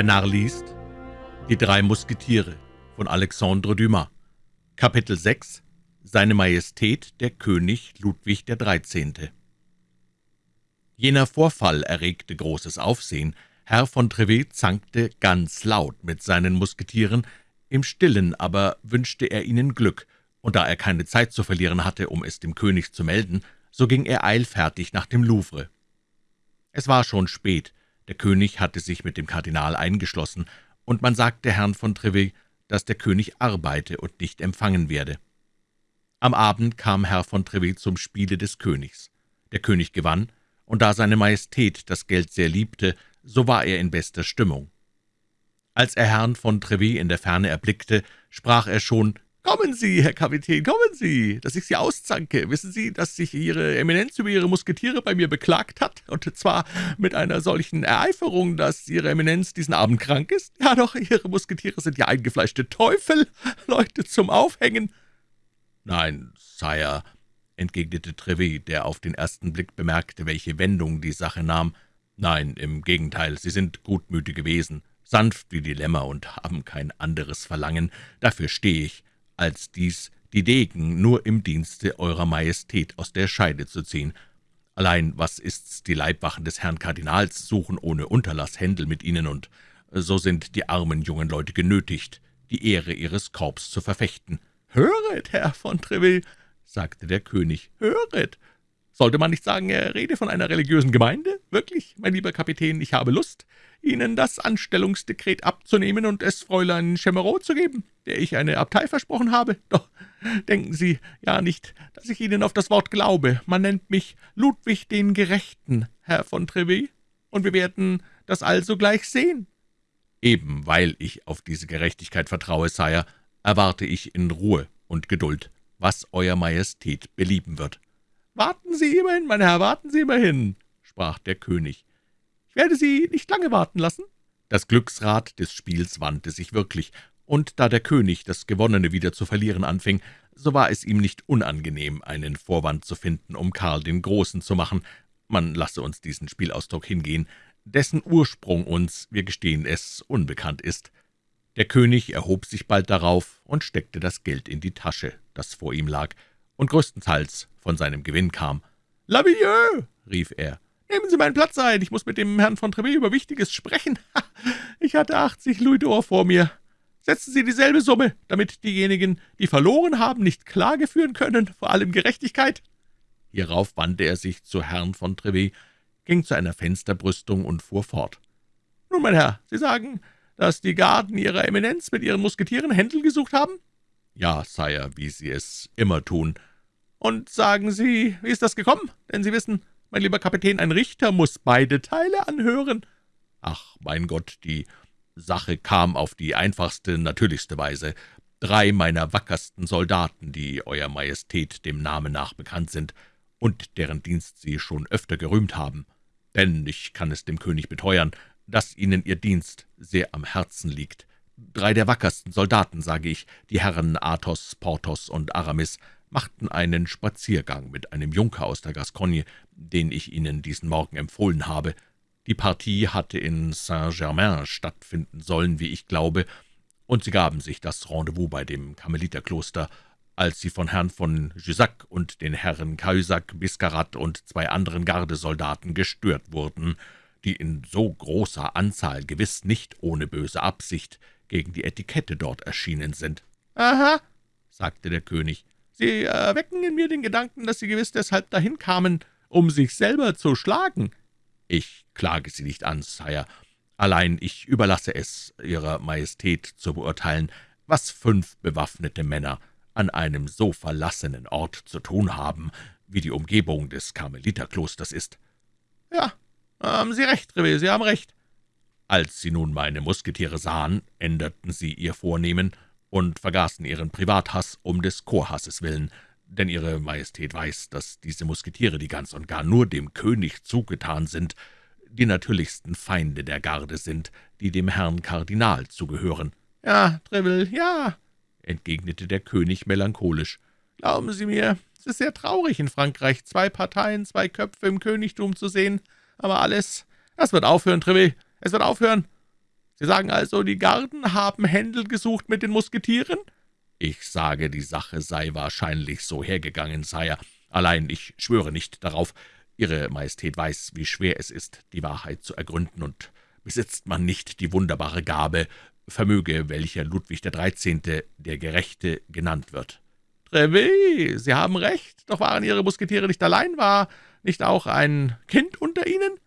Der Narr liest Die drei Musketiere von Alexandre Dumas Kapitel 6 Seine Majestät der König Ludwig XIII. Jener Vorfall erregte großes Aufsehen. Herr von Trevet zankte ganz laut mit seinen Musketieren, im Stillen aber wünschte er ihnen Glück, und da er keine Zeit zu verlieren hatte, um es dem König zu melden, so ging er eilfertig nach dem Louvre. Es war schon spät, der König hatte sich mit dem Kardinal eingeschlossen, und man sagte Herrn von Trevet, dass der König arbeite und nicht empfangen werde. Am Abend kam Herr von Trevet zum Spiele des Königs. Der König gewann, und da seine Majestät das Geld sehr liebte, so war er in bester Stimmung. Als er Herrn von Trevet in der Ferne erblickte, sprach er schon »Kommen Sie, Herr Kapitän, kommen Sie, dass ich Sie auszanke. Wissen Sie, dass sich Ihre Eminenz über Ihre Musketiere bei mir beklagt hat, und zwar mit einer solchen Ereiferung, dass Ihre Eminenz diesen Abend krank ist? Ja doch, Ihre Musketiere sind ja eingefleischte Teufel, Leute zum Aufhängen.« »Nein, Sire«, entgegnete Trevet, der auf den ersten Blick bemerkte, welche Wendung die Sache nahm. »Nein, im Gegenteil, Sie sind gutmütige Wesen, sanft wie die Lämmer und haben kein anderes Verlangen. Dafür stehe ich als dies die Degen nur im Dienste Eurer Majestät aus der Scheide zu ziehen. Allein was ist's, die Leibwachen des Herrn Kardinals suchen ohne Unterlass Händel mit ihnen, und so sind die armen jungen Leute genötigt, die Ehre ihres Korps zu verfechten. »Höret, Herr von Treville«, sagte der König, »höret! Sollte man nicht sagen, er rede von einer religiösen Gemeinde? Wirklich, mein lieber Kapitän, ich habe Lust, Ihnen das Anstellungsdekret abzunehmen und es Fräulein Chemerot zu geben, der ich eine Abtei versprochen habe. Doch denken Sie ja nicht, dass ich Ihnen auf das Wort glaube. Man nennt mich Ludwig den Gerechten, Herr von Trevet, und wir werden das also gleich sehen.« »Eben weil ich auf diese Gerechtigkeit vertraue, Sire, erwarte ich in Ruhe und Geduld, was Euer Majestät belieben wird.« »Warten Sie immerhin, mein Herr, warten Sie immerhin«, sprach der König. »Ich werde Sie nicht lange warten lassen.« Das Glücksrad des Spiels wandte sich wirklich, und da der König das Gewonnene wieder zu verlieren anfing, so war es ihm nicht unangenehm, einen Vorwand zu finden, um Karl den Großen zu machen. Man lasse uns diesen Spielausdruck hingehen, dessen Ursprung uns, wir gestehen es, unbekannt ist. Der König erhob sich bald darauf und steckte das Geld in die Tasche, das vor ihm lag, und größtenteils von seinem Gewinn kam. »Lavilleux«, rief er, »nehmen Sie meinen Platz ein, ich muss mit dem Herrn von Trevet über Wichtiges sprechen. Ich hatte achtzig Louis d'Or vor mir. Setzen Sie dieselbe Summe, damit diejenigen, die verloren haben, nicht Klage führen können, vor allem Gerechtigkeit.« Hierauf wandte er sich zu Herrn von Trevet, ging zu einer Fensterbrüstung und fuhr fort. »Nun, mein Herr, Sie sagen, dass die Garden Ihrer Eminenz mit Ihren Musketieren Händel gesucht haben?« »Ja, Sire, wie Sie es immer tun.« »Und sagen Sie, wie ist das gekommen? Denn Sie wissen, mein lieber Kapitän, ein Richter muss beide Teile anhören.« »Ach, mein Gott, die Sache kam auf die einfachste, natürlichste Weise. Drei meiner wackersten Soldaten, die Euer Majestät dem Namen nach bekannt sind und deren Dienst Sie schon öfter gerühmt haben. Denn ich kann es dem König beteuern, dass Ihnen Ihr Dienst sehr am Herzen liegt. Drei der wackersten Soldaten, sage ich, die Herren Athos, Porthos und Aramis, machten einen Spaziergang mit einem Junker aus der Gascogne, den ich Ihnen diesen Morgen empfohlen habe. Die Partie hatte in Saint-Germain stattfinden sollen, wie ich glaube, und sie gaben sich das Rendezvous bei dem Karmeliterkloster, als sie von Herrn von Jussac und den Herren Cahusac, Biscarat und zwei anderen Gardesoldaten gestört wurden, die in so großer Anzahl gewiss nicht ohne böse Absicht gegen die Etikette dort erschienen sind. »Aha«, sagte der König, »Sie erwecken in mir den Gedanken, dass Sie gewiss deshalb dahin kamen, um sich selber zu schlagen.« »Ich klage Sie nicht an, Sire. Allein ich überlasse es Ihrer Majestät zu beurteilen, was fünf bewaffnete Männer an einem so verlassenen Ort zu tun haben, wie die Umgebung des Karmeliterklosters ist.« »Ja, haben Sie recht, Revé, Sie haben recht.« Als Sie nun meine Musketiere sahen, änderten Sie Ihr Vornehmen und vergaßen Ihren Privathass um des Chorhasses willen, denn Ihre Majestät weiß, dass diese Musketiere, die ganz und gar nur dem König zugetan sind, die natürlichsten Feinde der Garde sind, die dem Herrn Kardinal zugehören. »Ja, Treville, ja«, entgegnete der König melancholisch. »Glauben Sie mir, es ist sehr traurig in Frankreich, zwei Parteien, zwei Köpfe im Königtum zu sehen, aber alles, das wird aufhören, Treville, es wird aufhören. Sie sagen also, die Garden haben Händel gesucht mit den Musketieren?« »Ich sage, die Sache sei wahrscheinlich so hergegangen, Sire. Allein ich schwöre nicht darauf. Ihre Majestät weiß, wie schwer es ist, die Wahrheit zu ergründen, und besitzt man nicht die wunderbare Gabe, vermöge welcher Ludwig der Dreizehnte, der Gerechte, genannt wird.« »Treville, Sie haben recht, doch waren Ihre Musketiere nicht allein, war nicht auch ein Kind unter ihnen?«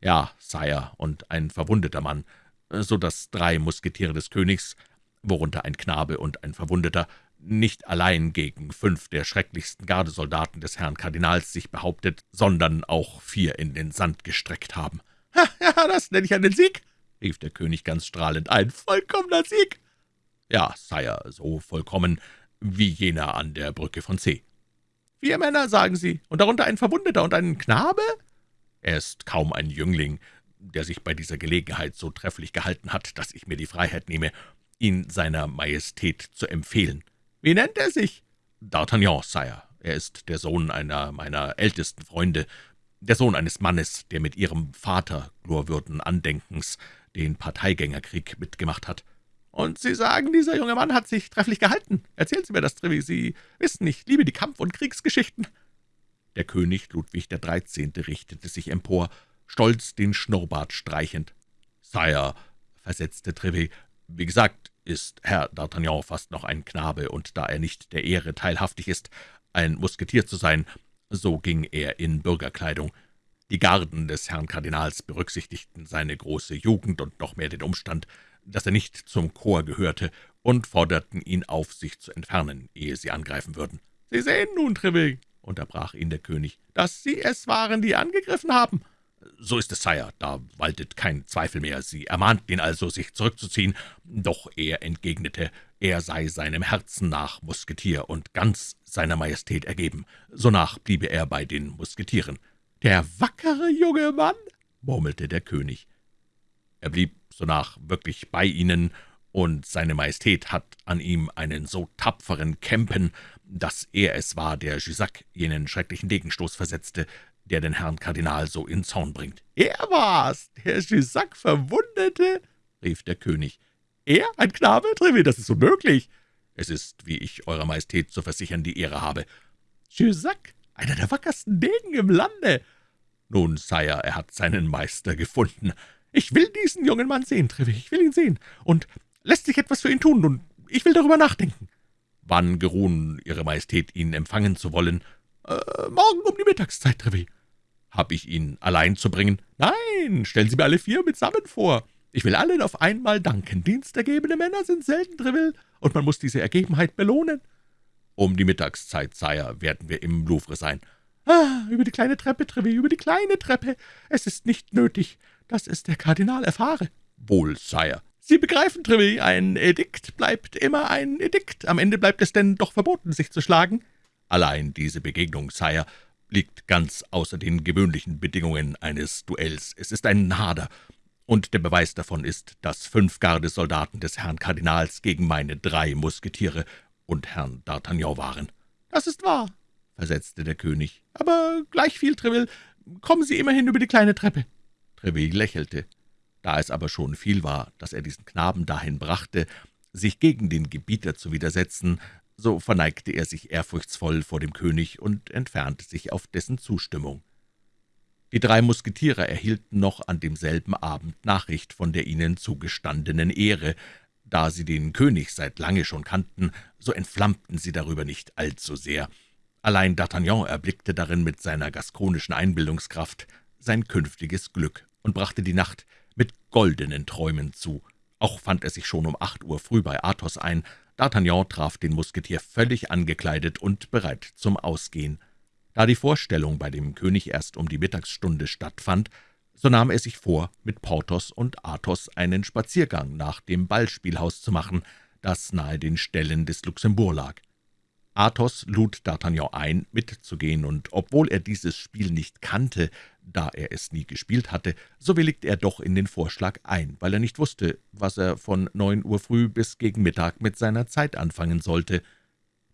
»Ja, Sire, und ein verwundeter Mann, so dass drei Musketiere des Königs, worunter ein Knabe und ein Verwundeter, nicht allein gegen fünf der schrecklichsten Gardesoldaten des Herrn Kardinals sich behauptet, sondern auch vier in den Sand gestreckt haben.« »Ja, das nenne ich einen Sieg«, rief der König ganz strahlend, »ein vollkommener Sieg!« »Ja, Sire, so vollkommen wie jener an der Brücke von C.« »Vier Männer, sagen Sie, und darunter ein Verwundeter und ein Knabe?« »Er ist kaum ein Jüngling, der sich bei dieser Gelegenheit so trefflich gehalten hat, dass ich mir die Freiheit nehme, ihn seiner Majestät zu empfehlen.« »Wie nennt er sich?« »D'Artagnan, Sire. Er ist der Sohn einer meiner ältesten Freunde, der Sohn eines Mannes, der mit Ihrem Vater glorwürden Andenkens den Parteigängerkrieg mitgemacht hat.« »Und Sie sagen, dieser junge Mann hat sich trefflich gehalten. Erzählen Sie mir das, Trevi. Sie wissen, ich liebe die Kampf- und Kriegsgeschichten.« Der König Ludwig Dreizehnte richtete sich empor, stolz den Schnurrbart streichend. »Sire«, versetzte Trevet, »wie gesagt, ist Herr D'Artagnan fast noch ein Knabe, und da er nicht der Ehre teilhaftig ist, ein Musketier zu sein, so ging er in Bürgerkleidung. Die Garden des Herrn Kardinals berücksichtigten seine große Jugend und noch mehr den Umstand, dass er nicht zum Chor gehörte, und forderten ihn auf, sich zu entfernen, ehe sie angreifen würden. »Sie sehen nun, Treville«, unterbrach ihn der König, »dass Sie es waren, die angegriffen haben.« »So ist es, Sire, da waltet kein Zweifel mehr. Sie ermahnten ihn also, sich zurückzuziehen, doch er entgegnete, er sei seinem Herzen nach Musketier und ganz seiner Majestät ergeben. Sonach bliebe er bei den Musketieren.« »Der wackere junge Mann«, murmelte der König. »Er blieb sonach wirklich bei Ihnen, und seine Majestät hat an ihm einen so tapferen Kämpen, dass er es war, der Jussac jenen schrecklichen Degenstoß versetzte, der den Herrn Kardinal so in Zorn bringt.« »Er war's, der Jussac verwundete?« rief der König. »Er, ein Knabe, Treville, das ist unmöglich.« »Es ist, wie ich Eurer Majestät zu versichern die Ehre habe.« »Jussac, einer der wackersten Degen im Lande!« »Nun, Sire, er hat seinen Meister gefunden.« »Ich will diesen jungen Mann sehen, Treville, ich will ihn sehen. Und lässt sich etwas für ihn tun, und ich will darüber nachdenken.« »Wann geruhen Ihre Majestät, ihn empfangen zu wollen?« äh, »Morgen um die Mittagszeit, Treville.« »Hab ich ihn allein zu bringen?« »Nein, stellen Sie mir alle vier mitsammen vor. Ich will allen auf einmal danken. Dienstergebene Männer sind selten, Treville, und man muss diese Ergebenheit belohnen.« »Um die Mittagszeit, Sire, werden wir im Louvre sein.« »Ah, über die kleine Treppe, Treville, über die kleine Treppe. Es ist nicht nötig, dass es der Kardinal erfahre.« »Wohl, Sire.« »Sie begreifen, Treville, ein Edikt bleibt immer ein Edikt. Am Ende bleibt es denn doch verboten, sich zu schlagen.« »Allein diese Begegnung, Sire, liegt ganz außer den gewöhnlichen Bedingungen eines Duells. Es ist ein Hader, und der Beweis davon ist, dass fünf Gardesoldaten des Herrn Kardinals gegen meine drei Musketiere und Herrn D'Artagnan waren.« »Das ist wahr«, versetzte der König, »aber gleichviel, Treville, kommen Sie immerhin über die kleine Treppe.« Treville lächelte. Da es aber schon viel war, dass er diesen Knaben dahin brachte, sich gegen den Gebieter zu widersetzen, so verneigte er sich ehrfurchtsvoll vor dem König und entfernte sich auf dessen Zustimmung. Die drei Musketiere erhielten noch an demselben Abend Nachricht von der ihnen zugestandenen Ehre. Da sie den König seit lange schon kannten, so entflammten sie darüber nicht allzu sehr. Allein D'Artagnan erblickte darin mit seiner gaskonischen Einbildungskraft sein künftiges Glück und brachte die Nacht mit goldenen Träumen zu. Auch fand er sich schon um acht Uhr früh bei Athos ein. D'Artagnan traf den Musketier völlig angekleidet und bereit zum Ausgehen. Da die Vorstellung bei dem König erst um die Mittagsstunde stattfand, so nahm er sich vor, mit Porthos und Athos einen Spaziergang nach dem Ballspielhaus zu machen, das nahe den Ställen des Luxembourg lag. Athos lud D'Artagnan ein, mitzugehen, und obwohl er dieses Spiel nicht kannte, da er es nie gespielt hatte, so willigte er doch in den Vorschlag ein, weil er nicht wusste, was er von neun Uhr früh bis gegen Mittag mit seiner Zeit anfangen sollte.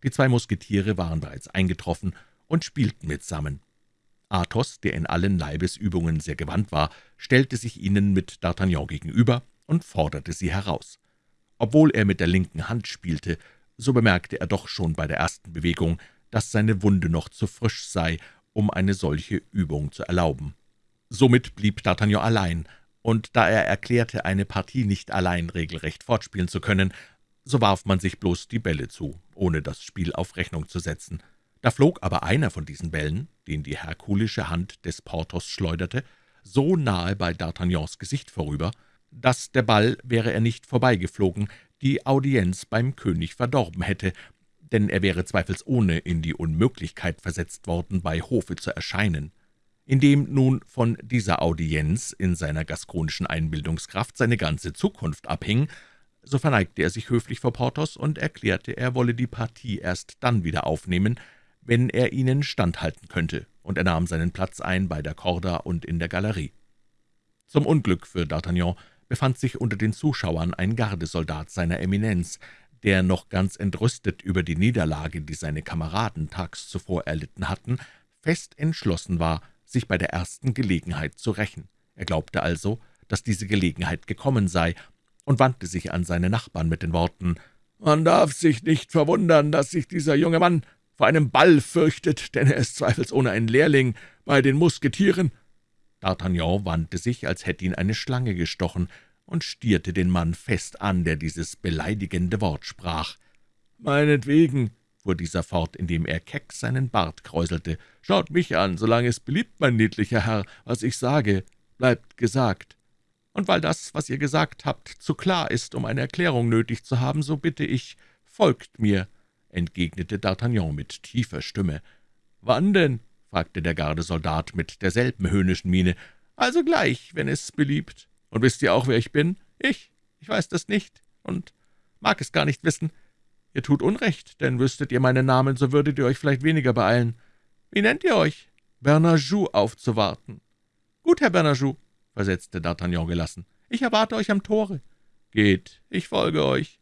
Die zwei Musketiere waren bereits eingetroffen und spielten mitsammen. Athos, der in allen Leibesübungen sehr gewandt war, stellte sich ihnen mit D'Artagnan gegenüber und forderte sie heraus. Obwohl er mit der linken Hand spielte, so bemerkte er doch schon bei der ersten Bewegung, dass seine Wunde noch zu frisch sei, um eine solche Übung zu erlauben. Somit blieb D'Artagnan allein, und da er erklärte, eine Partie nicht allein regelrecht fortspielen zu können, so warf man sich bloß die Bälle zu, ohne das Spiel auf Rechnung zu setzen. Da flog aber einer von diesen Bällen, den die herkulische Hand des Porthos schleuderte, so nahe bei D'Artagnans Gesicht vorüber, dass der Ball, wäre er nicht vorbeigeflogen, die Audienz beim König verdorben hätte, denn er wäre zweifelsohne in die Unmöglichkeit versetzt worden, bei Hofe zu erscheinen. Indem nun von dieser Audienz in seiner gaskonischen Einbildungskraft seine ganze Zukunft abhing, so verneigte er sich höflich vor Porthos und erklärte, er wolle die Partie erst dann wieder aufnehmen, wenn er ihnen standhalten könnte, und er nahm seinen Platz ein bei der Korda und in der Galerie. Zum Unglück für D'Artagnan befand sich unter den Zuschauern ein Gardesoldat seiner Eminenz, der noch ganz entrüstet über die Niederlage, die seine Kameraden tags zuvor erlitten hatten, fest entschlossen war, sich bei der ersten Gelegenheit zu rächen. Er glaubte also, dass diese Gelegenheit gekommen sei, und wandte sich an seine Nachbarn mit den Worten »Man darf sich nicht verwundern, dass sich dieser junge Mann vor einem Ball fürchtet, denn er ist zweifelsohne ein Lehrling bei den Musketieren.« D'Artagnan wandte sich, als hätte ihn eine Schlange gestochen, und stierte den Mann fest an, der dieses beleidigende Wort sprach. »Meinetwegen«, fuhr dieser fort, indem er keck seinen Bart kräuselte, »schaut mich an, solange es beliebt, mein niedlicher Herr, was ich sage, bleibt gesagt. Und weil das, was ihr gesagt habt, zu klar ist, um eine Erklärung nötig zu haben, so bitte ich, folgt mir«, entgegnete D'Artagnan mit tiefer Stimme. »Wann denn?« fragte der Gardesoldat mit derselben höhnischen Miene. »Also gleich, wenn es beliebt. Und wisst ihr auch, wer ich bin? Ich. Ich weiß das nicht und mag es gar nicht wissen. Ihr tut Unrecht, denn wüsstet ihr meinen Namen, so würdet ihr euch vielleicht weniger beeilen. Wie nennt ihr euch? Bernajou aufzuwarten. Gut, Herr Bernajou, versetzte D'Artagnan gelassen. »Ich erwarte euch am Tore.« »Geht, ich folge euch.«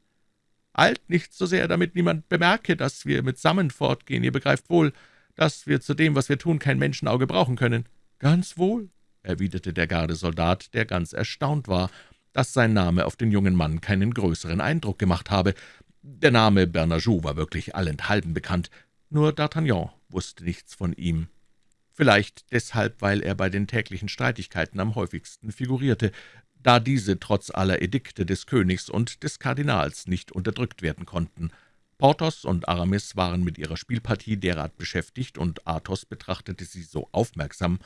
»Eilt nicht so sehr, damit niemand bemerke, dass wir mitsammen fortgehen. Ihr begreift wohl, dass wir zu dem, was wir tun, kein Menschenauge brauchen können.« »Ganz wohl«, erwiderte der Gardesoldat, der ganz erstaunt war, dass sein Name auf den jungen Mann keinen größeren Eindruck gemacht habe. Der Name Bernajou war wirklich allenthalben bekannt, nur D'Artagnan wusste nichts von ihm vielleicht deshalb, weil er bei den täglichen Streitigkeiten am häufigsten figurierte, da diese trotz aller Edikte des Königs und des Kardinals nicht unterdrückt werden konnten. Porthos und Aramis waren mit ihrer Spielpartie derart beschäftigt, und Athos betrachtete sie so aufmerksam,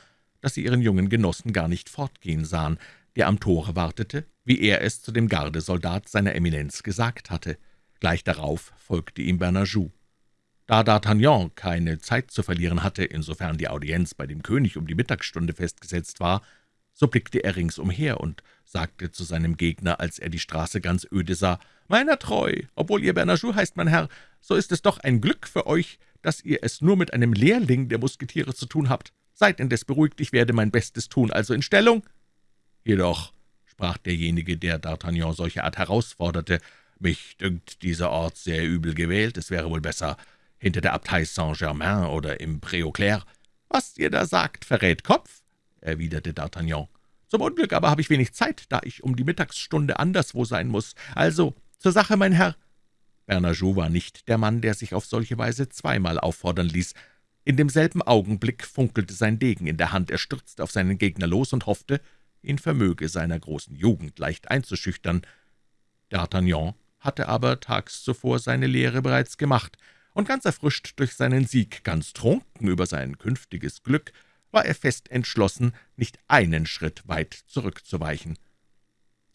dass sie ihren jungen Genossen gar nicht fortgehen sahen, der am Tore wartete, wie er es zu dem Gardesoldat seiner Eminenz gesagt hatte. Gleich darauf folgte ihm Bernajou. Da D'Artagnan keine Zeit zu verlieren hatte, insofern die Audienz bei dem König um die Mittagsstunde festgesetzt war, so blickte er ringsumher und sagte zu seinem Gegner, als er die Straße ganz öde sah, »Meiner treu, obwohl ihr Bernajou heißt, mein Herr, so ist es doch ein Glück für euch, dass ihr es nur mit einem Lehrling der Musketiere zu tun habt. Seid indes beruhigt, ich werde mein Bestes tun, also in Stellung.« »Jedoch«, sprach derjenige, der D'Artagnan solche Art herausforderte, »mich dünkt dieser Ort sehr übel gewählt, es wäre wohl besser, hinter der Abtei Saint-Germain oder im Pré-aux-Clercs. »Was ihr da sagt, verrät Kopf«, erwiderte D'Artagnan. »Zum Unglück aber habe ich wenig Zeit, da ich um die Mittagsstunde anderswo sein muss. Also, zur Sache, mein Herr.« Bernajou war nicht der Mann, der sich auf solche Weise zweimal auffordern ließ. In demselben Augenblick funkelte sein Degen in der Hand, er stürzte auf seinen Gegner los und hoffte, ihn vermöge seiner großen Jugend leicht einzuschüchtern. D'Artagnan hatte aber tags zuvor seine Lehre bereits gemacht, und ganz erfrischt durch seinen Sieg, ganz trunken über sein künftiges Glück, war er fest entschlossen, nicht einen Schritt weit zurückzuweichen.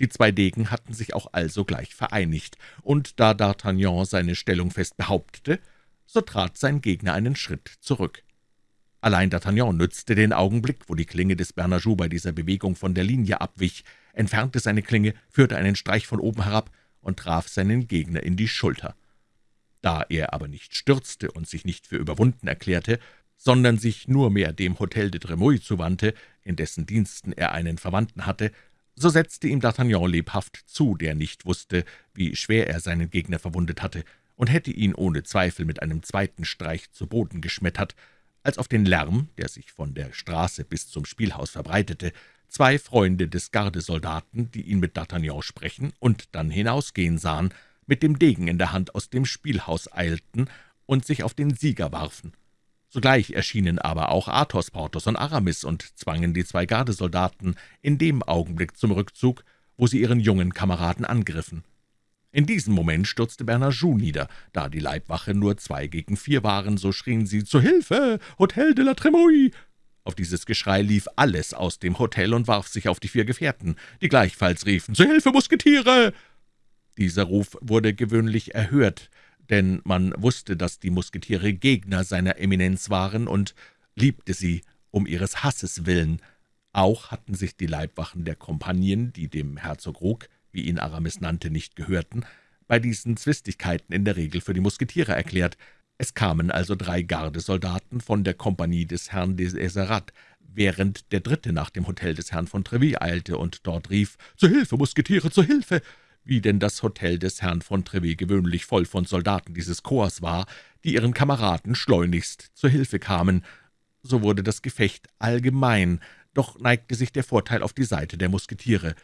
Die zwei Degen hatten sich auch alsogleich vereinigt, und da D'Artagnan seine Stellung fest behauptete, so trat sein Gegner einen Schritt zurück. Allein D'Artagnan nützte den Augenblick, wo die Klinge des Bernajou bei dieser Bewegung von der Linie abwich, entfernte seine Klinge, führte einen Streich von oben herab und traf seinen Gegner in die Schulter. Da er aber nicht stürzte und sich nicht für überwunden erklärte, sondern sich nur mehr dem Hotel de Tremouille zuwandte, in dessen Diensten er einen Verwandten hatte, so setzte ihm D'Artagnan lebhaft zu, der nicht wusste, wie schwer er seinen Gegner verwundet hatte, und hätte ihn ohne Zweifel mit einem zweiten Streich zu Boden geschmettert, als auf den Lärm, der sich von der Straße bis zum Spielhaus verbreitete, zwei Freunde des Gardesoldaten, die ihn mit D'Artagnan sprechen und dann hinausgehen sahen, mit dem Degen in der Hand aus dem Spielhaus eilten und sich auf den Sieger warfen. Sogleich erschienen aber auch Athos, Porthos und Aramis und zwangen die zwei Gardesoldaten in dem Augenblick zum Rückzug, wo sie ihren jungen Kameraden angriffen. In diesem Moment stürzte Bernajoux nieder. Da die Leibwache nur zwei gegen vier waren, so schrien sie »Zu Hilfe! Hotel de la Tremouille!« Auf dieses Geschrei lief alles aus dem Hotel und warf sich auf die vier Gefährten, die gleichfalls riefen »Zu Hilfe, Musketiere!« Dieser Ruf wurde gewöhnlich erhört, denn man wusste, dass die Musketiere Gegner seiner Eminenz waren und liebte sie um ihres Hasses willen. Auch hatten sich die Leibwachen der Kompanien, die dem Herzog Ruck, wie ihn Aramis nannte, nicht gehörten, bei diesen Zwistigkeiten in der Regel für die Musketiere erklärt. Es kamen also drei Gardesoldaten von der Kompanie des Herrn des Eserat, während der dritte nach dem Hotel des Herrn von Treville eilte und dort rief, »Zu Hilfe, Musketiere, zu Hilfe!« wie denn das Hotel des Herrn von Treville gewöhnlich voll von Soldaten dieses Korps war, die ihren Kameraden schleunigst zur Hilfe kamen. So wurde das Gefecht allgemein, doch neigte sich der Vorteil auf die Seite der Musketiere.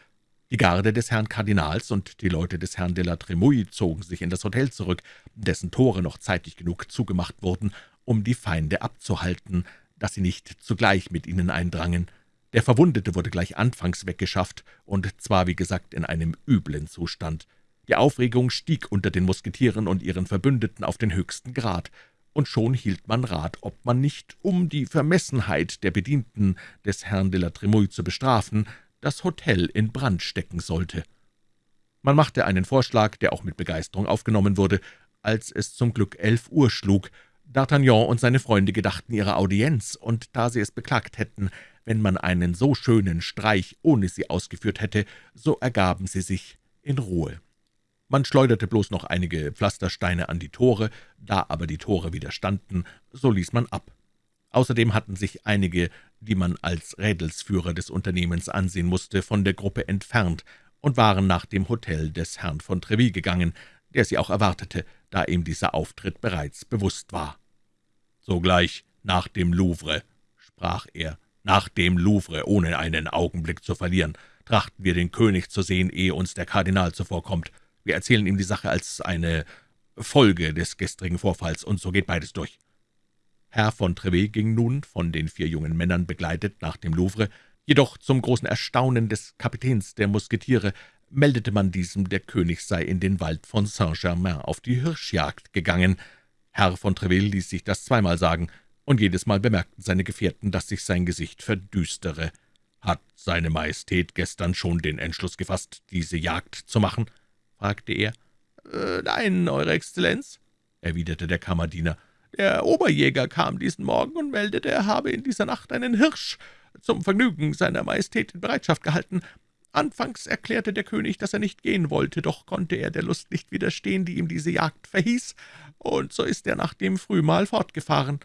Die Garde des Herrn Kardinals und die Leute des Herrn de la Tremouille zogen sich in das Hotel zurück, dessen Tore noch zeitig genug zugemacht wurden, um die Feinde abzuhalten, dass sie nicht zugleich mit ihnen eindrangen. Der Verwundete wurde gleich anfangs weggeschafft, und zwar, wie gesagt, in einem üblen Zustand. Die Aufregung stieg unter den Musketieren und ihren Verbündeten auf den höchsten Grad, und schon hielt man Rat, ob man nicht, um die Vermessenheit der Bedienten des Herrn de la Tremouille zu bestrafen, das Hotel in Brand stecken sollte. Man machte einen Vorschlag, der auch mit Begeisterung aufgenommen wurde, als es zum Glück elf Uhr schlug. D'Artagnan und seine Freunde gedachten ihrer Audienz, und da sie es beklagt hätten, wenn man einen so schönen Streich ohne sie ausgeführt hätte, so ergaben sie sich in Ruhe. Man schleuderte bloß noch einige Pflastersteine an die Tore, da aber die Tore widerstanden, so ließ man ab. Außerdem hatten sich einige, die man als Rädelsführer des Unternehmens ansehen musste, von der Gruppe entfernt und waren nach dem Hotel des Herrn von Treville gegangen, der sie auch erwartete, da ihm dieser Auftritt bereits bewusst war. »Sogleich nach dem Louvre«, sprach er, nach dem Louvre, ohne einen Augenblick zu verlieren, trachten wir den König zu sehen, ehe uns der Kardinal zuvorkommt. Wir erzählen ihm die Sache als eine Folge des gestrigen Vorfalls, und so geht beides durch.« Herr von Trevet ging nun, von den vier jungen Männern begleitet, nach dem Louvre, jedoch zum großen Erstaunen des Kapitäns der Musketiere meldete man diesem, der König sei in den Wald von Saint-Germain auf die Hirschjagd gegangen. Herr von Treville ließ sich das zweimal sagen, und jedes Mal bemerkten seine Gefährten, dass sich sein Gesicht verdüstere. »Hat seine Majestät gestern schon den Entschluss gefasst, diese Jagd zu machen?« fragte er. Äh, »Nein, Eure Exzellenz«, erwiderte der Kammerdiener. »Der Oberjäger kam diesen Morgen und meldete, er habe in dieser Nacht einen Hirsch zum Vergnügen seiner Majestät in Bereitschaft gehalten. Anfangs erklärte der König, dass er nicht gehen wollte, doch konnte er der Lust nicht widerstehen, die ihm diese Jagd verhieß, und so ist er nach dem Frühmahl fortgefahren.«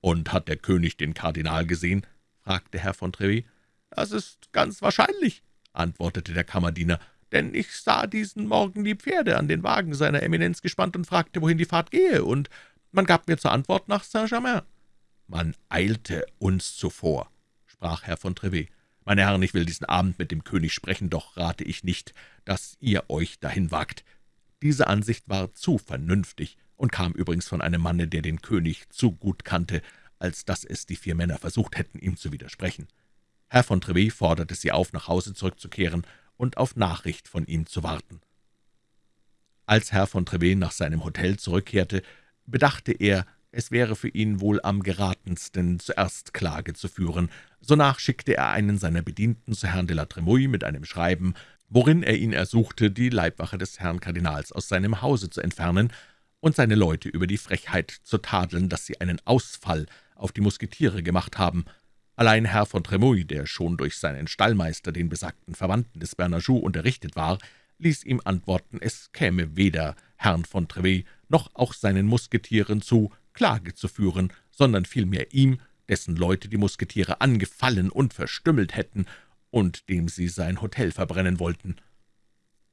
»Und hat der König den Kardinal gesehen?« fragte Herr von Trevis. »Das ist ganz wahrscheinlich«, antwortete der Kammerdiener, »denn ich sah diesen Morgen die Pferde an den Wagen seiner Eminenz gespannt und fragte, wohin die Fahrt gehe, und man gab mir zur Antwort nach Saint-Germain.« »Man eilte uns zuvor«, sprach Herr von Trevet. »Meine Herren, ich will diesen Abend mit dem König sprechen, doch rate ich nicht, dass ihr euch dahin wagt.« Diese Ansicht war zu vernünftig, und kam übrigens von einem Manne, der den König zu gut kannte, als dass es die vier Männer versucht hätten, ihm zu widersprechen. Herr von Trevet forderte sie auf, nach Hause zurückzukehren und auf Nachricht von ihm zu warten. Als Herr von Trevet nach seinem Hotel zurückkehrte, bedachte er, es wäre für ihn wohl am geratensten, zuerst Klage zu führen. Sonach schickte er einen seiner Bedienten zu Herrn de la Tremouille mit einem Schreiben, worin er ihn ersuchte, die Leibwache des Herrn Kardinals aus seinem Hause zu entfernen und seine Leute über die Frechheit zu tadeln, dass sie einen Ausfall auf die Musketiere gemacht haben. Allein Herr von Tremouille, der schon durch seinen Stallmeister, den besagten Verwandten des Bernajoux, unterrichtet war, ließ ihm antworten, es käme weder Herrn von Trevet noch auch seinen Musketieren zu, Klage zu führen, sondern vielmehr ihm, dessen Leute die Musketiere angefallen und verstümmelt hätten und dem sie sein Hotel verbrennen wollten.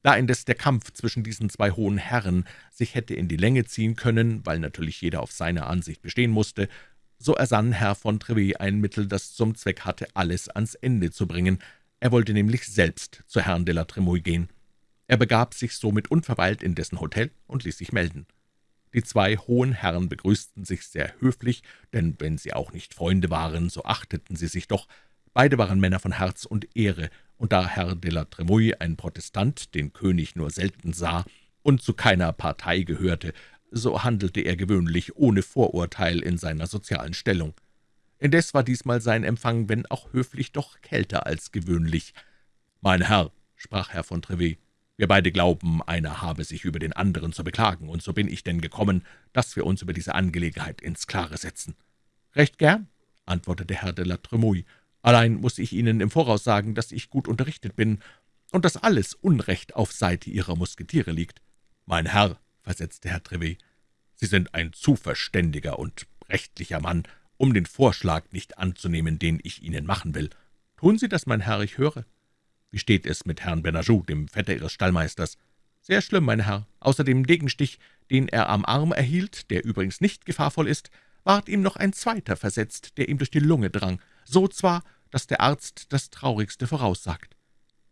Da indes der Kampf zwischen diesen zwei hohen Herren sich hätte in die Länge ziehen können, weil natürlich jeder auf seine Ansicht bestehen musste, so ersann Herr von Trevet ein Mittel, das zum Zweck hatte, alles ans Ende zu bringen. Er wollte nämlich selbst zu Herrn de la Tremouille gehen. Er begab sich somit unverweilt in dessen Hotel und ließ sich melden. Die zwei hohen Herren begrüßten sich sehr höflich, denn wenn sie auch nicht Freunde waren, so achteten sie sich doch. Beide waren Männer von Herz und Ehre, und da Herr de la Tremouille, ein Protestant, den König nur selten sah und zu keiner Partei gehörte, so handelte er gewöhnlich ohne Vorurteil in seiner sozialen Stellung. Indes war diesmal sein Empfang, wenn auch höflich, doch kälter als gewöhnlich. »Mein Herr«, sprach Herr von Trevet, »wir beide glauben, einer habe sich über den anderen zu beklagen, und so bin ich denn gekommen, dass wir uns über diese Angelegenheit ins Klare setzen.« »Recht gern«, antwortete Herr de la Tremouille, »allein muss ich Ihnen im Voraus sagen, dass ich gut unterrichtet bin und dass alles Unrecht auf Seite Ihrer Musketiere liegt.« »Mein Herr«, versetzte Herr Trevet, »Sie sind ein zu verständiger und rechtlicher Mann, um den Vorschlag nicht anzunehmen, den ich Ihnen machen will. Tun Sie das, mein Herr, ich höre. Wie steht es mit Herrn Benajou, dem Vetter Ihres Stallmeisters? Sehr schlimm, mein Herr. Außer dem Degenstich, den er am Arm erhielt, der übrigens nicht gefahrvoll ist, ward ihm noch ein zweiter versetzt, der ihm durch die Lunge drang, so zwar, dass der Arzt das Traurigste voraussagt.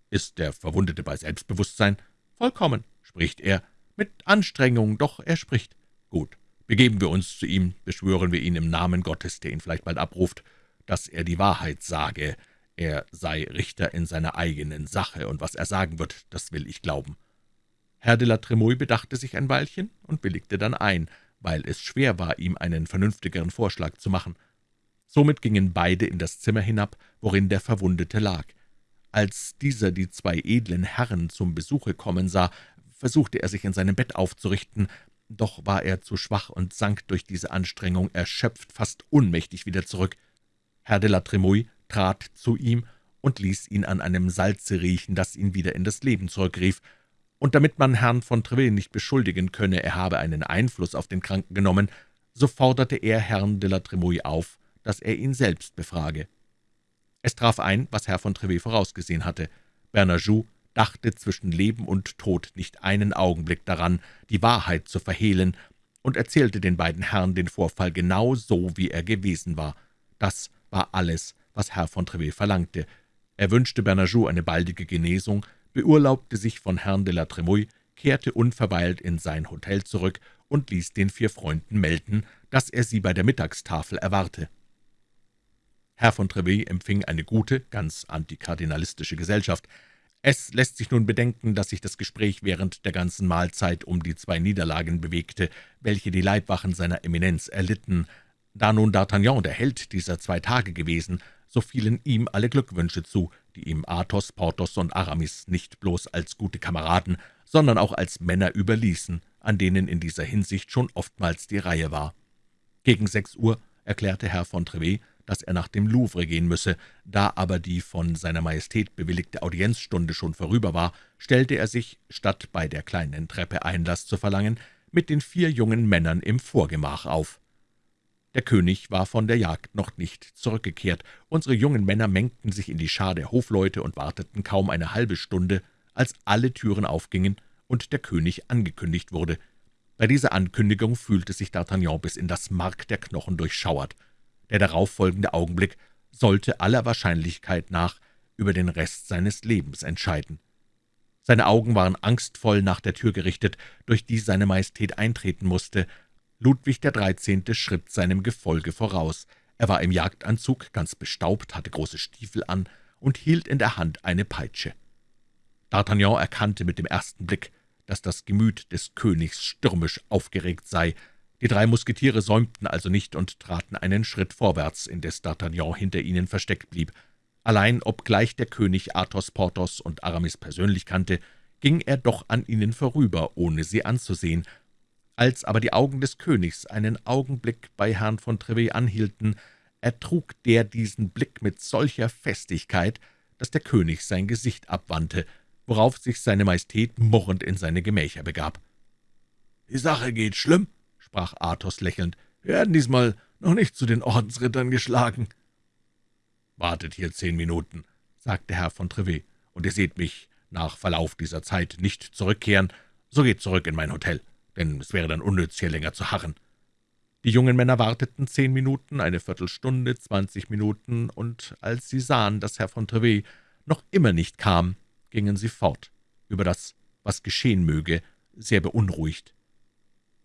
Ist der Verwundete bei Selbstbewusstsein? Vollkommen, spricht er. Mit Anstrengung, doch er spricht. Gut, Begeben wir uns zu ihm, beschwören wir ihn im Namen Gottes, der ihn vielleicht bald abruft, dass er die Wahrheit sage. Er sei Richter in seiner eigenen Sache, und was er sagen wird, das will ich glauben.« Herr de la Tremouille bedachte sich ein Weilchen und willigte dann ein, weil es schwer war, ihm einen vernünftigeren Vorschlag zu machen. Somit gingen beide in das Zimmer hinab, worin der Verwundete lag. Als dieser die zwei edlen Herren zum Besuche kommen sah, versuchte er sich in seinem Bett aufzurichten, doch war er zu schwach und sank durch diese Anstrengung erschöpft, fast ohnmächtig wieder zurück. Herr de la Tremouille trat zu ihm und ließ ihn an einem Salze riechen, das ihn wieder in das Leben zurückrief. Und damit man Herrn von Treville nicht beschuldigen könne, er habe einen Einfluss auf den Kranken genommen, so forderte er Herrn de la Tremouille auf, dass er ihn selbst befrage. Es traf ein, was Herr von Treville vorausgesehen hatte. Bernajoux dachte zwischen Leben und Tod nicht einen Augenblick daran, die Wahrheit zu verhehlen, und erzählte den beiden Herren den Vorfall genau so, wie er gewesen war. Das war alles, was Herr von Trevet verlangte. Er wünschte Bernajoux eine baldige Genesung, beurlaubte sich von Herrn de la Tremouille, kehrte unverweilt in sein Hotel zurück und ließ den vier Freunden melden, dass er sie bei der Mittagstafel erwarte. Herr von Trevet empfing eine gute, ganz antikardinalistische Gesellschaft. Es lässt sich nun bedenken, dass sich das Gespräch während der ganzen Mahlzeit um die zwei Niederlagen bewegte, welche die Leibwachen seiner Eminenz erlitten. Da nun D'Artagnan der Held dieser zwei Tage gewesen, so fielen ihm alle Glückwünsche zu, die ihm Athos, Porthos und Aramis nicht bloß als gute Kameraden, sondern auch als Männer überließen, an denen in dieser Hinsicht schon oftmals die Reihe war. Gegen sechs Uhr erklärte Herr von Trevet, dass er nach dem Louvre gehen müsse. Da aber die von seiner Majestät bewilligte Audienzstunde schon vorüber war, stellte er sich, statt bei der kleinen Treppe Einlass zu verlangen, mit den vier jungen Männern im Vorgemach auf. Der König war von der Jagd noch nicht zurückgekehrt. Unsere jungen Männer mengten sich in die Schar der Hofleute und warteten kaum eine halbe Stunde, als alle Türen aufgingen und der König angekündigt wurde. Bei dieser Ankündigung fühlte sich D'Artagnan bis in das Mark der Knochen durchschauert. Der darauffolgende Augenblick sollte aller Wahrscheinlichkeit nach über den Rest seines Lebens entscheiden. Seine Augen waren angstvoll nach der Tür gerichtet, durch die seine Majestät eintreten musste. Ludwig Dreizehnte schritt seinem Gefolge voraus. Er war im Jagdanzug, ganz bestaubt, hatte große Stiefel an und hielt in der Hand eine Peitsche. D'Artagnan erkannte mit dem ersten Blick, dass das Gemüt des Königs stürmisch aufgeregt sei, die drei Musketiere säumten also nicht und traten einen Schritt vorwärts, indes D'Artagnan hinter ihnen versteckt blieb. Allein, obgleich der König Athos, Porthos und Aramis persönlich kannte, ging er doch an ihnen vorüber, ohne sie anzusehen. Als aber die Augen des Königs einen Augenblick bei Herrn von Trevet anhielten, ertrug der diesen Blick mit solcher Festigkeit, dass der König sein Gesicht abwandte, worauf sich seine Majestät murrend in seine Gemächer begab. »Die Sache geht schlimm«, sprach Athos lächelnd, »wir werden diesmal noch nicht zu den Ordensrittern geschlagen.« »Wartet hier zehn Minuten«, sagte Herr von Trevet, »und ihr seht mich nach Verlauf dieser Zeit nicht zurückkehren, so geht zurück in mein Hotel, denn es wäre dann unnütz, hier länger zu harren.« Die jungen Männer warteten zehn Minuten, eine Viertelstunde, zwanzig Minuten, und als sie sahen, dass Herr von Trevet noch immer nicht kam, gingen sie fort, über das, was geschehen möge, sehr beunruhigt.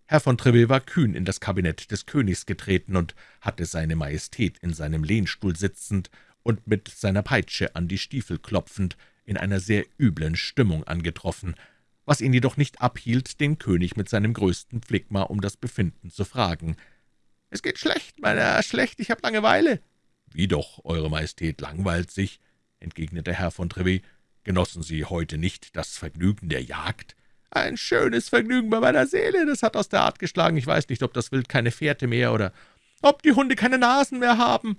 Herr von Treville war kühn in das Kabinett des Königs getreten und hatte seine Majestät in seinem Lehnstuhl sitzend und mit seiner Peitsche an die Stiefel klopfend in einer sehr üblen Stimmung angetroffen, was ihn jedoch nicht abhielt, den König mit seinem größten Phlegma um das Befinden zu fragen. »Es geht schlecht, mein Herr, schlecht, ich habe Langeweile.« »Wie doch, Eure Majestät langweilt sich«, entgegnete Herr von Treville. »Genossen Sie heute nicht das Vergnügen der Jagd?« »Ein schönes Vergnügen bei meiner Seele, das hat aus der Art geschlagen. Ich weiß nicht, ob das Wild keine Fährte mehr oder ob die Hunde keine Nasen mehr haben.«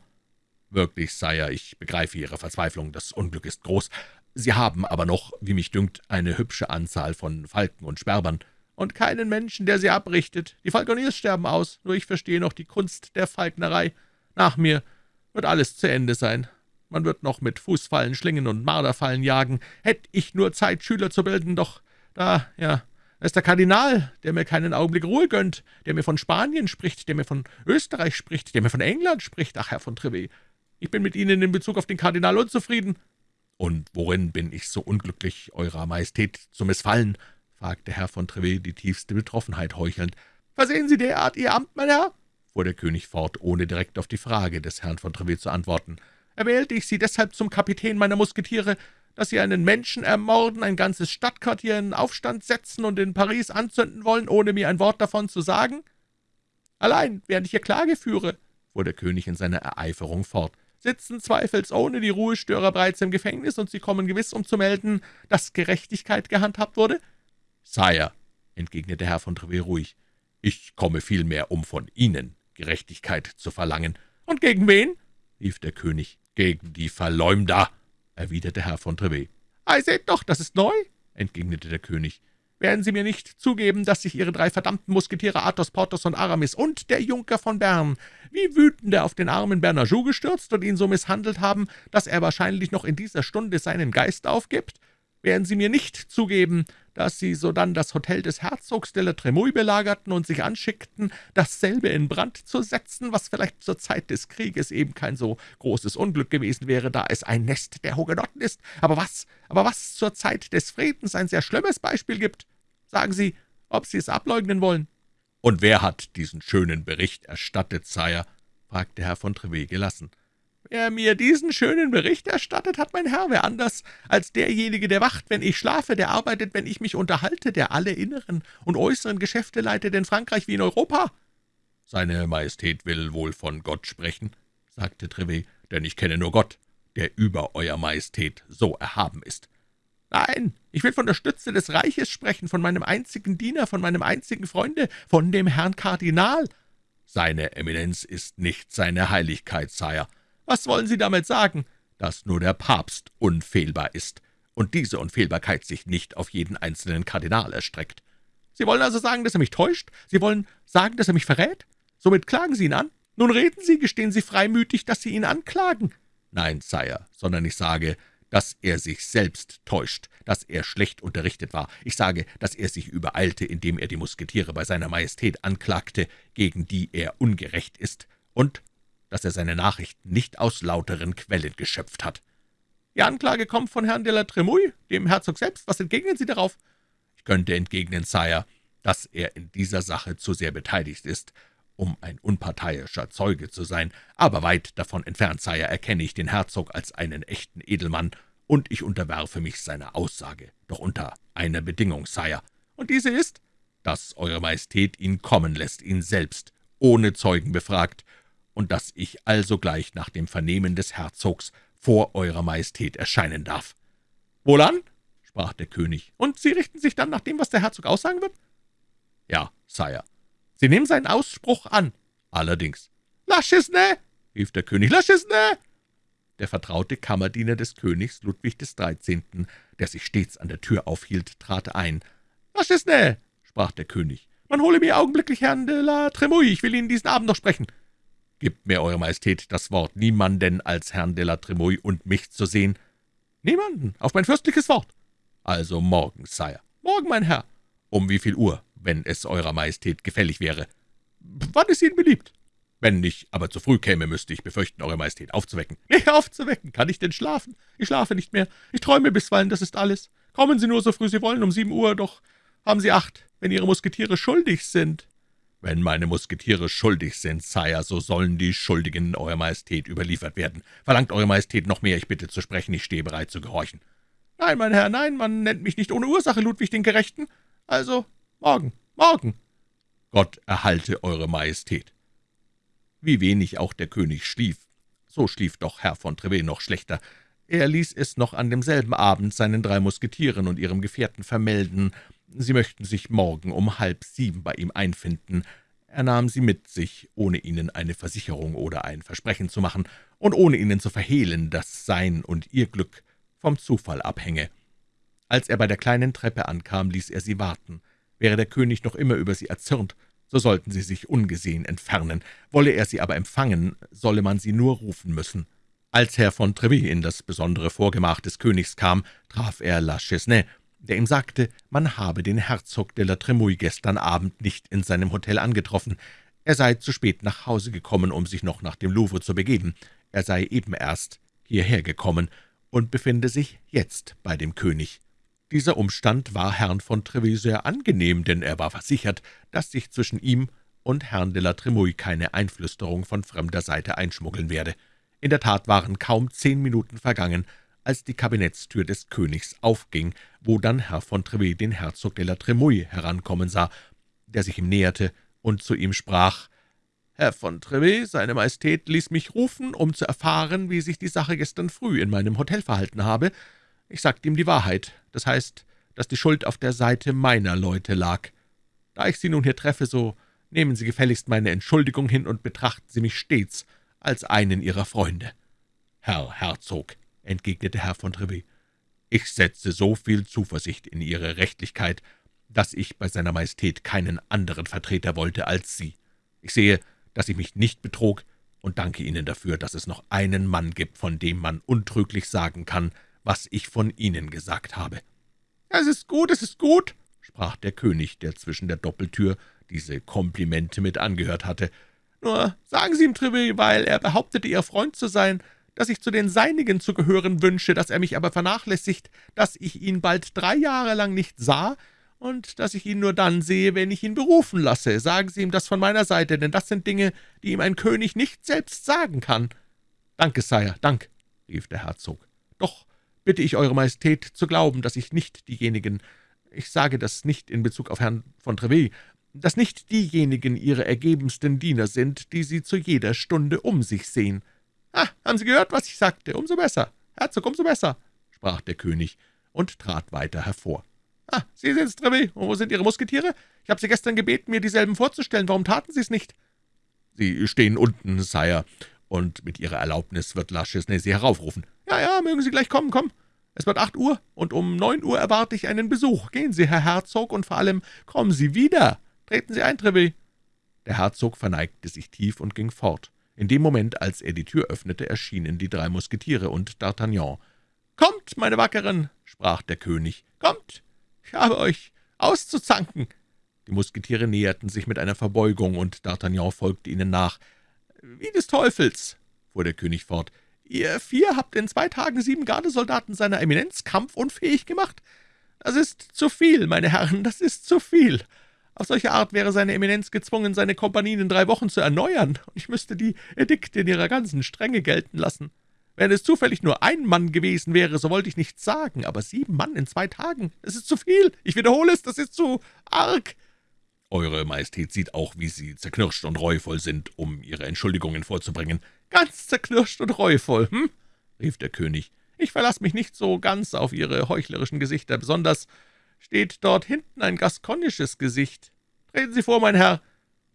»Wirklich, Sire, ich begreife Ihre Verzweiflung, das Unglück ist groß. Sie haben aber noch, wie mich dünkt, eine hübsche Anzahl von Falken und Sperbern.« »Und keinen Menschen, der sie abrichtet. Die Falkoniers sterben aus, nur ich verstehe noch die Kunst der Falknerei. Nach mir wird alles zu Ende sein. Man wird noch mit Fußfallen, Schlingen und Marderfallen jagen. Hätte ich nur Zeit, Schüler zu bilden, doch da, ja, ist der Kardinal, der mir keinen Augenblick Ruhe gönnt, der mir von Spanien spricht, der mir von Österreich spricht, der mir von England spricht. Ach, Herr von Treville, ich bin mit Ihnen in Bezug auf den Kardinal unzufrieden.« »Und worin bin ich so unglücklich, Eurer Majestät zu missfallen?« fragte Herr von Treville, die tiefste Betroffenheit heuchelnd. »Versehen Sie derart Ihr Amt, mein Herr?« fuhr der König fort, ohne direkt auf die Frage des Herrn von Treville zu antworten. »Erwählte ich Sie deshalb zum Kapitän meiner Musketiere, dass Sie einen Menschen ermorden, ein ganzes Stadtquartier in Aufstand setzen und in Paris anzünden wollen, ohne mir ein Wort davon zu sagen? Allein, während ich hier Klage führe«, fuhr der König in seiner Ereiferung fort, sitzen zweifelsohne die Ruhestörer bereits im Gefängnis, und Sie kommen gewiss, um zu melden, dass Gerechtigkeit gehandhabt wurde?« »Sire«, entgegnete Herr von Treville ruhig, »ich komme vielmehr, um von Ihnen Gerechtigkeit zu verlangen.« »Und gegen wen?« rief der König. »Gegen die Verleumder«, erwiderte Herr von Treville. »Ei, seht doch, das ist neu«, entgegnete der König. »Werden Sie mir nicht zugeben, dass sich Ihre drei verdammten Musketiere Athos, Porthos und Aramis und der Junker von Bern wie wütende auf den armen Bernajoux gestürzt und ihn so misshandelt haben, dass er wahrscheinlich noch in dieser Stunde seinen Geist aufgibt? Werden Sie mir nicht zugeben, dass Sie sodann das Hotel des Herzogs de la Tremouille belagerten und sich anschickten, dasselbe in Brand zu setzen, was vielleicht zur Zeit des Krieges eben kein so großes Unglück gewesen wäre, da es ein Nest der Hugenotten ist, aber was, aber was zur Zeit des Friedens ein sehr schlimmes Beispiel gibt? Sagen Sie, ob Sie es ableugnen wollen?« »Und wer hat diesen schönen Bericht erstattet, Sire?« fragte Herr von Treville gelassen. »Wer mir diesen schönen Bericht erstattet hat, mein Herr, wer anders als derjenige, der wacht, wenn ich schlafe, der arbeitet, wenn ich mich unterhalte, der alle inneren und äußeren Geschäfte leitet in Frankreich wie in Europa.« »Seine Majestät will wohl von Gott sprechen«, sagte Treville, »denn ich kenne nur Gott, der über Euer Majestät so erhaben ist.« »Nein, ich will von der Stütze des Reiches sprechen, von meinem einzigen Diener, von meinem einzigen Freunde, von dem Herrn Kardinal.« »Seine Eminenz ist nicht seine Heiligkeit, Sire.« Was wollen Sie damit sagen? Dass nur der Papst unfehlbar ist und diese Unfehlbarkeit sich nicht auf jeden einzelnen Kardinal erstreckt. Sie wollen also sagen, dass er mich täuscht? Sie wollen sagen, dass er mich verrät? Somit klagen Sie ihn an? Nun reden Sie, gestehen Sie freimütig, dass Sie ihn anklagen.« »Nein, Sire, sondern ich sage, dass er sich selbst täuscht, dass er schlecht unterrichtet war. Ich sage, dass er sich übereilte, indem er die Musketiere bei seiner Majestät anklagte, gegen die er ungerecht ist, und dass er seine Nachrichten nicht aus lauteren Quellen geschöpft hat. Die Anklage kommt von Herrn de la Tremouille, dem Herzog selbst. Was entgegnen Sie darauf?« »Ich könnte entgegnen, Sire, dass er in dieser Sache zu sehr beteiligt ist, um ein unparteiischer Zeuge zu sein, aber weit davon entfernt, Sire, erkenne ich den Herzog als einen echten Edelmann, und ich unterwerfe mich seiner Aussage, doch unter einer Bedingung, Sire. Und diese ist?« »Dass Eure Majestät ihn kommen lässt, ihn selbst, ohne Zeugen befragt, und dass ich alsogleich nach dem Vernehmen des Herzogs vor Eurer Majestät erscheinen darf.« »Wohlan«, sprach der König, »und Sie richten sich dann nach dem, was der Herzog aussagen wird?« »Ja, Sire.« »Sie nehmen seinen Ausspruch an?« »Allerdings.« »La Chisne«, rief der König, »La Chisne!« Der vertraute Kammerdiener des Königs Ludwig XIII., der sich stets an der Tür aufhielt, trat ein. »La Chisne«, sprach der König, »man hole mir augenblicklich Herrn de la Tremouille, ich will ihn diesen Abend noch sprechen.« »Gibt mir, Eure Majestät, das Wort, niemanden als Herrn de la Tremouille und mich zu sehen?« »Niemanden, auf mein fürstliches Wort.« »Also morgen, Sire.« »Morgen, mein Herr.« »Um wie viel Uhr, wenn es Eurer Majestät gefällig wäre?« »Wann es Ihnen beliebt.« Wenn ich aber zu früh käme, müsste ich befürchten, Eure Majestät aufzuwecken.« »Mich aufzuwecken? Kann ich denn schlafen? Ich schlafe nicht mehr. Ich träume bisweilen, das ist alles. Kommen Sie nur so früh Sie wollen, um sieben Uhr, doch haben Sie Acht, wenn Ihre Musketiere schuldig sind.« »Wenn meine Musketiere schuldig sind, Sire, so sollen die Schuldigen Eurer Majestät überliefert werden. Verlangt Eure Majestät noch mehr, ich bitte zu sprechen, ich stehe bereit zu gehorchen.« »Nein, mein Herr, nein, man nennt mich nicht ohne Ursache Ludwig den Gerechten. Also morgen, morgen.« »Gott erhalte Eure Majestät.« Wie wenig auch der König schlief, so schlief doch Herr von Trevet noch schlechter. Er ließ es noch an demselben Abend seinen drei Musketieren und ihrem Gefährten vermelden, sie möchten sich morgen um halb sieben bei ihm einfinden. Er nahm sie mit sich, ohne ihnen eine Versicherung oder ein Versprechen zu machen und ohne ihnen zu verhehlen, dass sein und ihr Glück vom Zufall abhänge. Als er bei der kleinen Treppe ankam, ließ er sie warten. Wäre der König noch immer über sie erzürnt, so sollten sie sich ungesehen entfernen. Wolle er sie aber empfangen, solle man sie nur rufen müssen. Als Herr von Treville in das besondere Vorgemach des Königs kam, traf er La Chesnay, der ihm sagte, man habe den Herzog de la Tremouille gestern Abend nicht in seinem Hotel angetroffen. Er sei zu spät nach Hause gekommen, um sich noch nach dem Louvre zu begeben. Er sei eben erst hierher gekommen und befinde sich jetzt bei dem König. Dieser Umstand war Herrn von Treville sehr angenehm, denn er war versichert, dass sich zwischen ihm und Herrn de la Tremouille keine Einflüsterung von fremder Seite einschmuggeln werde. In der Tat waren kaum zehn Minuten vergangen, als die Kabinettstür des Königs aufging, wo dann Herr von Treville den Herzog de la Tremouille herankommen sah, der sich ihm näherte und zu ihm sprach, »Herr von Treville, seine Majestät ließ mich rufen, um zu erfahren, wie sich die Sache gestern früh in meinem Hotel verhalten habe. Ich sagte ihm die Wahrheit, das heißt, dass die Schuld auf der Seite meiner Leute lag. Da ich Sie nun hier treffe, so nehmen Sie gefälligst meine Entschuldigung hin und betrachten Sie mich stets als einen Ihrer Freunde.« »Herr Herzog«, entgegnete Herr von Treville, »ich setze so viel Zuversicht in Ihre Rechtlichkeit, dass ich bei seiner Majestät keinen anderen Vertreter wollte als Sie. Ich sehe, dass ich mich nicht betrog, und danke Ihnen dafür, dass es noch einen Mann gibt, von dem man untrüglich sagen kann, was ich von Ihnen gesagt habe.« »Es ist gut, es ist gut«, sprach der König, der zwischen der Doppeltür diese Komplimente mit angehört hatte. »Nur sagen Sie ihm, Treville, weil er behauptete, Ihr Freund zu sein, dass ich zu den Seinigen zu gehören wünsche, dass er mich aber vernachlässigt, dass ich ihn bald drei Jahre lang nicht sah und dass ich ihn nur dann sehe, wenn ich ihn berufen lasse. Sagen Sie ihm das von meiner Seite, denn das sind Dinge, die ihm ein König nicht selbst sagen kann.« »Danke, Sire, Dank«, rief der Herzog. »Doch bitte ich Eure Majestät zu glauben, dass ich nicht diejenigen, ich sage das nicht in Bezug auf Herrn von Treville, dass nicht diejenigen Ihre ergebensten Diener sind, die Sie zu jeder Stunde um sich sehen.« »Ah, haben Sie gehört, was ich sagte? Umso besser. Herzog, umso besser«, sprach der König und trat weiter hervor. »Ah, Sie sind's, Treville. Und wo sind Ihre Musketiere? Ich habe Sie gestern gebeten, mir dieselben vorzustellen. Warum taten Sie es nicht?« »Sie stehen unten, Sire, und mit Ihrer Erlaubnis wird La Chesnay Sie heraufrufen.« »Ja, ja, mögen Sie gleich kommen, komm. Es wird acht Uhr, und um neun Uhr erwarte ich einen Besuch. Gehen Sie, Herr Herzog, und vor allem kommen Sie wieder. Treten Sie ein, Treville.« Der Herzog verneigte sich tief und ging fort. In dem Moment, als er die Tür öffnete, erschienen die drei Musketiere und D'Artagnan. »Kommt, meine Wackeren«, sprach der König, »kommt, ich habe euch auszuzanken.« Die Musketiere näherten sich mit einer Verbeugung, und D'Artagnan folgte ihnen nach. »Wie des Teufels«, fuhr der König fort, »ihr vier habt in zwei Tagen sieben Gardesoldaten seiner Eminenz kampfunfähig gemacht. Das ist zu viel, meine Herren, das ist zu viel. Auf solche Art wäre seine Eminenz gezwungen, seine Kompanien in drei Wochen zu erneuern, und ich müsste die Edikte in ihrer ganzen Strenge gelten lassen. Wenn es zufällig nur ein Mann gewesen wäre, so wollte ich nichts sagen, aber sieben Mann in zwei Tagen, das ist zu viel. Ich wiederhole es, das ist zu arg.« »Eure Majestät sieht auch, wie Sie zerknirscht und reuvoll sind, um Ihre Entschuldigungen vorzubringen.« »Ganz zerknirscht und reuvoll, hm?« rief der König. »Ich verlasse mich nicht so ganz auf Ihre heuchlerischen Gesichter, besonders steht dort hinten ein gaskonisches Gesicht. Treten Sie vor, mein Herr!«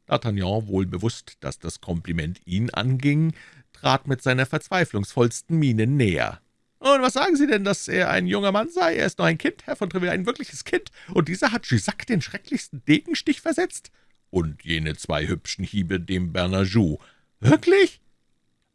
D'Artagnan, wohl bewusst, dass das Kompliment ihn anging, trat mit seiner verzweiflungsvollsten Miene näher. »Und was sagen Sie denn, dass er ein junger Mann sei? Er ist noch ein Kind, Herr von Treville, ein wirkliches Kind, und dieser hat Jussac den schrecklichsten Degenstich versetzt?« »Und jene zwei hübschen Hiebe dem Bernajou.« »Wirklich?«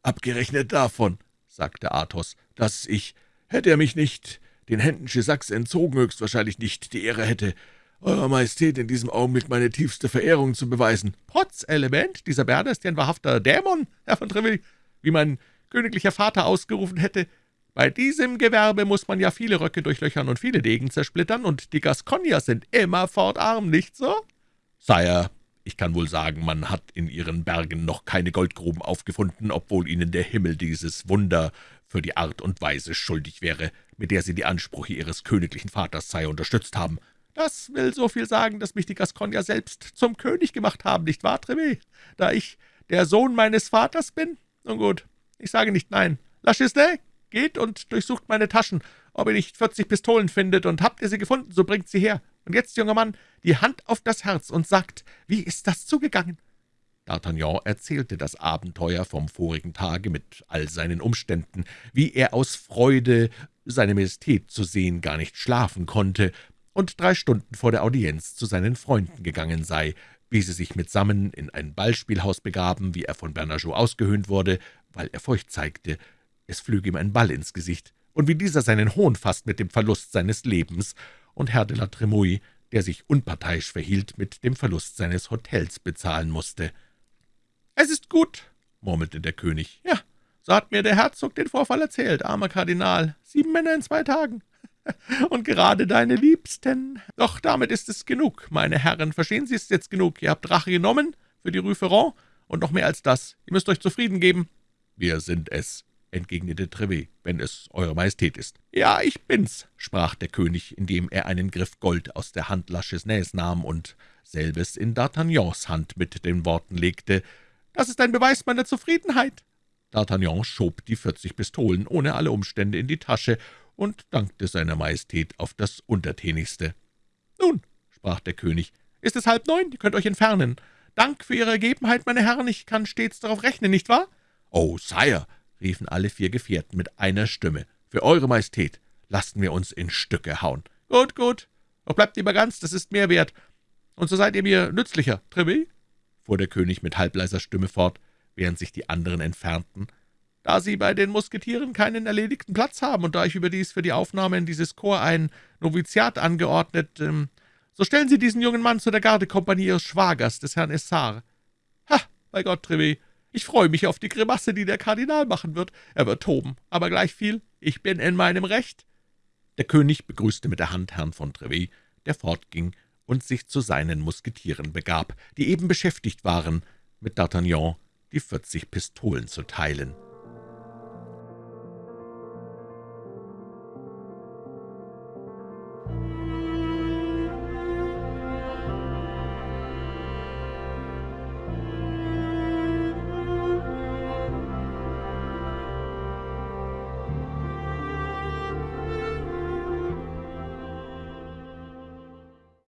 »Abgerechnet davon«, sagte Athos, »dass ich, hätte er mich nicht den Händen Gissacs entzogen, höchstwahrscheinlich nicht die Ehre hätte, Eurer Majestät in diesem Augenblick meine tiefste Verehrung zu beweisen.« »Potz, Element, dieser Berner ist ja ein wahrhafter Dämon, Herr von Treville, wie mein königlicher Vater ausgerufen hätte. Bei diesem Gewerbe muss man ja viele Röcke durchlöchern und viele Degen zersplittern, und die Gascogner sind immerfort arm, nicht so?« »Sire, ich kann wohl sagen, man hat in ihren Bergen noch keine Goldgruben aufgefunden, obwohl ihnen der Himmel dieses Wunder für die Art und Weise schuldig wäre, mit der sie die Ansprüche ihres königlichen Vaters sei unterstützt haben. Das will so viel sagen, dass mich die Gascogner selbst zum König gemacht haben, nicht wahr, Trevé? Da ich der Sohn meines Vaters bin? Nun gut, ich sage nicht nein. La Chisney, geht und durchsucht meine Taschen, ob ihr nicht vierzig Pistolen findet, und habt ihr sie gefunden, so bringt sie her. Und jetzt, junger Mann, die Hand auf das Herz und sagt, wie ist das zugegangen?« D'Artagnan erzählte das Abenteuer vom vorigen Tage mit all seinen Umständen, wie er aus Freude, seine Majestät zu sehen, gar nicht schlafen konnte und drei Stunden vor der Audienz zu seinen Freunden gegangen sei, wie sie sich mitsammen in ein Ballspielhaus begaben, wie er von Bernajoux ausgehöhnt wurde, weil er Furcht zeigte, es flüge ihm ein Ball ins Gesicht, und wie dieser seinen Hohn fasst mit dem Verlust seines Lebens, und Herr de la Tremouille, der sich unparteiisch verhielt, mit dem Verlust seines Hotels bezahlen musste. »Es ist gut«, murmelte der König. »Ja, so hat mir der Herzog den Vorfall erzählt, armer Kardinal. Sieben Männer in zwei Tagen. Und gerade deine Liebsten. Doch damit ist es genug, meine Herren. Verstehen Sie, es jetzt genug. Ihr habt Rache genommen für die Rue Ferrand und noch mehr als das. Ihr müsst euch zufrieden geben.« »Wir sind es«, entgegnete Trevet, »wenn es Eure Majestät ist.« »Ja, ich bin's«, sprach der König, indem er einen Griff Gold aus der Hand La Chesnays nahm und selbes in D'Artagnans Hand mit den Worten legte, »Das ist ein Beweis meiner Zufriedenheit.« D'Artagnan schob die vierzig Pistolen ohne alle Umstände in die Tasche und dankte seiner Majestät auf das Untertänigste. »Nun«, sprach der König, »ist es halb neun, ihr könnt euch entfernen. Dank für Ihre Ergebenheit, meine Herren, ich kann stets darauf rechnen, nicht wahr?« »Oh, Sire«, riefen alle vier Gefährten mit einer Stimme, »für Eure Majestät lassen wir uns in Stücke hauen.« »Gut, gut, doch bleibt lieber ganz, das ist mehr wert. Und so seid ihr mir nützlicher, Trevé?« Fuhr der König mit halbleiser Stimme fort, während sich die anderen entfernten. »Da Sie bei den Musketieren keinen erledigten Platz haben und da ich überdies für die Aufnahme in dieses Korps ein Noviziat angeordnet, ähm, so stellen Sie diesen jungen Mann zu der Gardekompanie Ihres Schwagers, des Herrn Essar. Ha, bei Gott, Trevé, ich freue mich auf die Grimasse, die der Kardinal machen wird. Er wird toben, aber gleichviel, ich bin in meinem Recht.« Der König begrüßte mit der Hand Herrn von Trevet, der fortging und sich zu seinen Musketieren begab, die eben beschäftigt waren, mit D'Artagnan die vierzig Pistolen zu teilen.